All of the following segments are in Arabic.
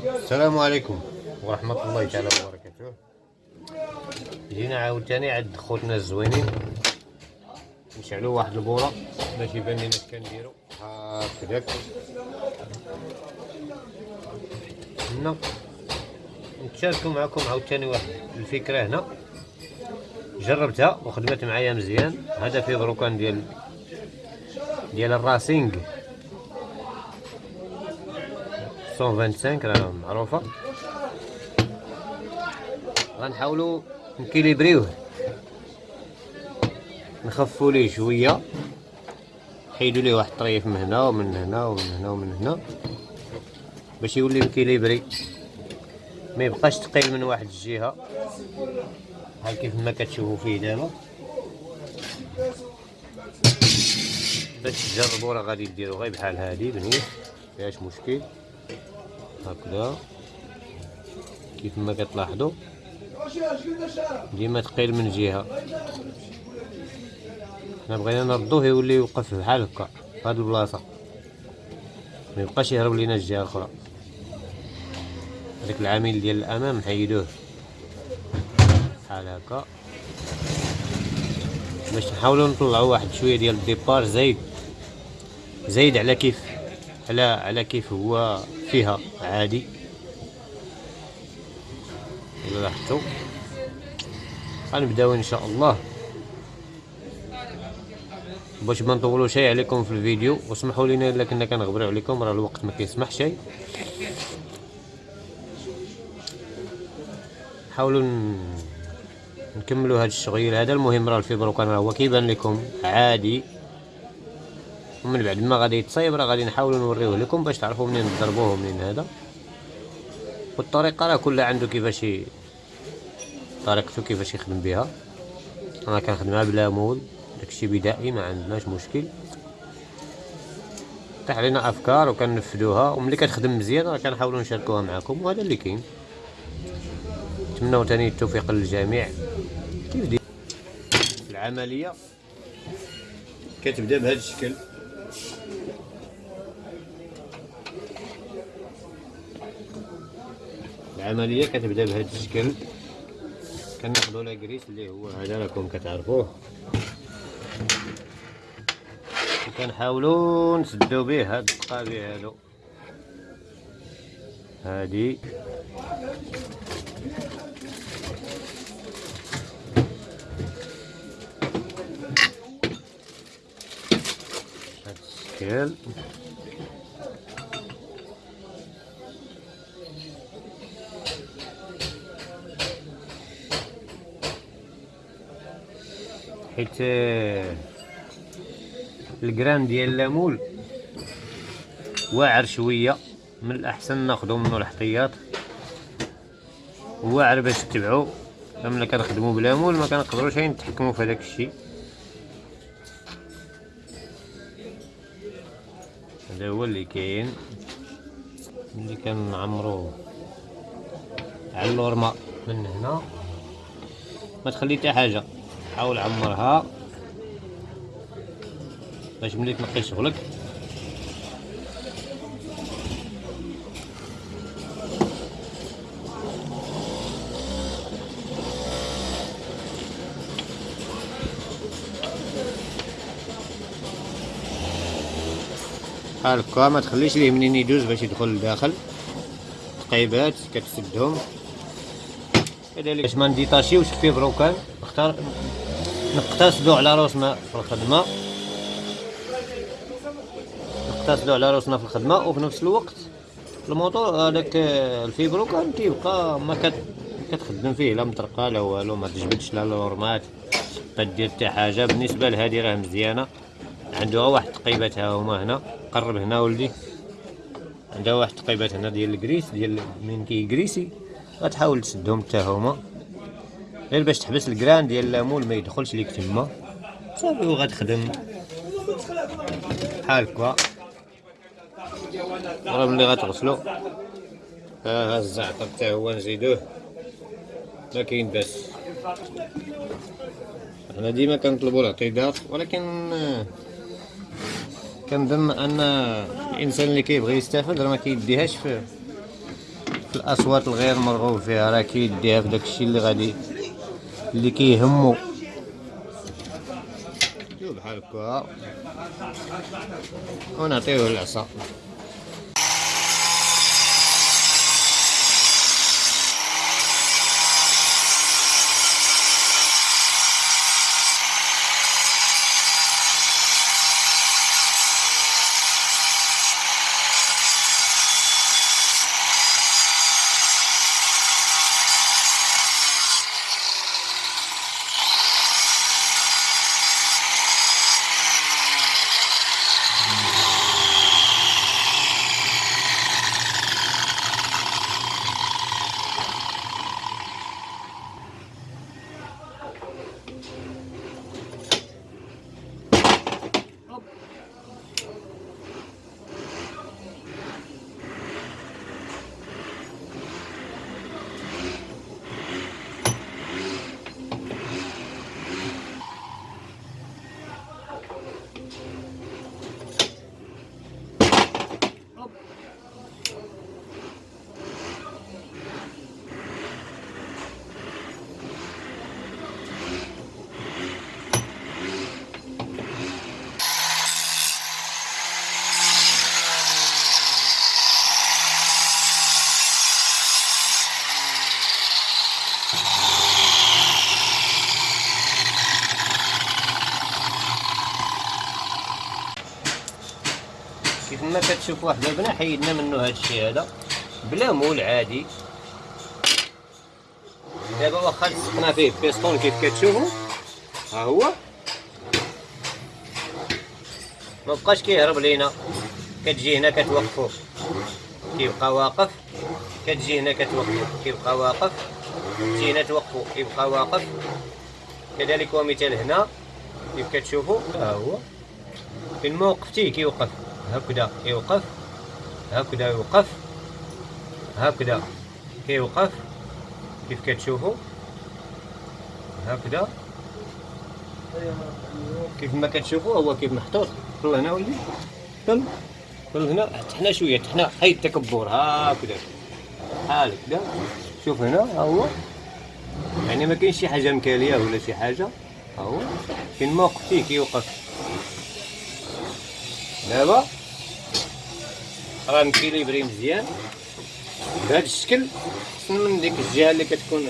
السلام عليكم. ورحمة الله تعالى وبركاته. جينا عاوتاني عند خوتنا الزوينين. نشعلو واحد البورة باش يبان لنا اش كنديرو. هكذاك هنا. نتشاركو معكم عاوتاني واحد الفكرة هنا. جربتها وخدمت معايا مزيان. هذا في بروكان ديال ديال الراسينغ. 125 راه معروفة. غنحاولوا نكيليبريوه. نخفوا ليه شوية. نحيدوا ليه واحد الطريف من هنا ومن هنا ومن هنا ومن هنا. باش يولي مكيليبري. ما يبقاش ثقيل من واحد الجهة. بحال كيف ما كتشوفوا فيه دابا. باش تجربوا راه غادي ديروا غير بحال هادي بنيت. فيهاش مشكل. هكذا. كيف ما كتلاحظوا ديما ثقيل من جهة. حنا بغينا نردوه يولي يوقف بحال هكا في هاد البلاصة. ما يبقاش يهرب لينا الجهة الأخرى. هذاك العامل ديال الأمام نحيدوه بحال هكا. باش نحاولوا نطلعوا واحد شوية ديال الديبار زايد. زايد على كيف على على كيف هو فيها عادي. لاحظتوا. غنبداو إن شاء الله. باش ما نطولوا شيء عليكم في الفيديو واسمحوا لنا إلا كنا كنغبروا عليكم راه الوقت ما كيسمح شيء. حاولوا نكملوا هذا الشغل هذا المهم راه الفيبرو كان هو كيبان لكم عادي. ومن بعد ما غادي يتصايب راه غادي نحاولوا نوريوه لكم باش تعرفوا منين تضربوه منين هذا. والطريقة راه كلها عنده كيفاش طريقته كيفاش يخدم بها. أنا كنخدمها بلا مول داكشي بدائي ما عندناش مشكل. طيح علينا أفكار وكنفذوها وملي كتخدم مزيان راه كنحاولوا نشاركوها معكم وهذا اللي كاين. نتمنوا ثاني التوفيق للجميع. كيف دي العملية؟ كتبدأ بهذا الشكل. العملية كتبدا بهذا الشكل. كناخذوا لاكريس اللي هو هذا راكم كتعرفوه. وكنحاولوا نسدو به هاد القابي هادو. هادي. هاد الشكل. حيت الجرام ديال الليمون واعر شوية من الأحسن ناخذو منه الاحتياط واعر باش تتبعو ملي كنخدمو بليمون ما كنقدروش نتحكمو في هذاك الشيء. هذا هو اللي كاين ملي كنعمرو على اللورما من هنا. ما تخلي حتى حاجة. حاول عمرها. باش ملي تنقي شغلك. هاكا ما تخليش ليه منين يدوز باش يدخل لداخل تقيبات كتسدهم. كذلك. باش ما نديطاشيوش بروكان. نختار نقتصدو على روسنا في الخدمة. نقتصدو على روسنا في الخدمة وفي نفس الوقت الموتور هذاك ال vibreur كان تيبقى ما كت كتخدم فيه لا مطرقة لا والو ما تجبدش لا لورمات ما دير حتى حاجة. بالنسبة لهذه راه مزيانة. عنده واحد التقيبات ها هما هنا. قرب هنا ولدي. عندها واحد التقيبات هنا ديال ال graisse ديال من كيكريسي غتحاول تسدهم حتى هما. غير باش تحبس الكران ديال الليمون ما يدخلش ليك تما. صافي وغتخدم. بحال هكا. راه ملي غتغسلو. ها ها الزعتر حتى هو نزيدوه. ما كاين باس. حنا ديما كنطلبوا الاعتذار ولكن كنظن أن الإنسان اللي كيبغي يستافد راه ما كيديهاش في في الأصوات الغير مرغوب فيها. راه كيديها في داكشي اللي غادي اللي كيهمو بحال هكا ونعطيوه العصا. كيف ما كتشوف واحد البنا حيدنا منه هاد الشيء هذا. بلا مول عادي. دابا واخا لصقنا فيه بيستون كيف كتشوفوا ها هو. ما بقاش كيهرب لينا. كتجي هنا كتوقفو. كيبقى واقف. كتجي هنا كتوقفو. كيبقى واقف. تجي هنا توقفو. كيبقى واقف. كذلك ومثال هنا. كيف كتشوفوا ها هو. فين ما وقفتيه كيوقف. هكذا كيوقف هكذا يوقف هكذا كيوقف كيف كتشوفوا؟ هكذا. كيف ما كتشوفوا هو كيف محطوط. طل هنا ولدي. طل طل هنا. تحنا شوية تحنا هاي التكبر. هكذا. بحال هكذا. شوف هنا ها هو. يعني ما كاينش شي حاجة مكاليه ولا شي حاجة. ها هو. فين ما وقفتيه كيوقف دابا. راه مكيليبري مزيان. بهذا الشكل من ديك الجهة اللي كتكون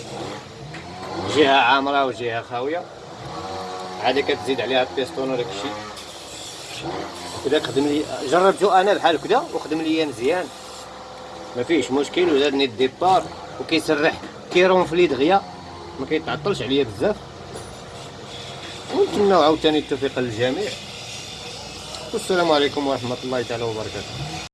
جهة عامرة وجهة خاوية. عادي كتزيد عليها البيستون وداك الشيء. كدا خدم لي جربتو أنا بحال كدا وخدم ليا مزيان. ما فيش مشكل وزادني الديبار وكيسرح كيرونفلي دغيا ما كيتعطلش عليا بزاف. ونتمنوا عاوتاني التوفيق للجميع. والسلام عليكم ورحمة الله تعالى وبركاته.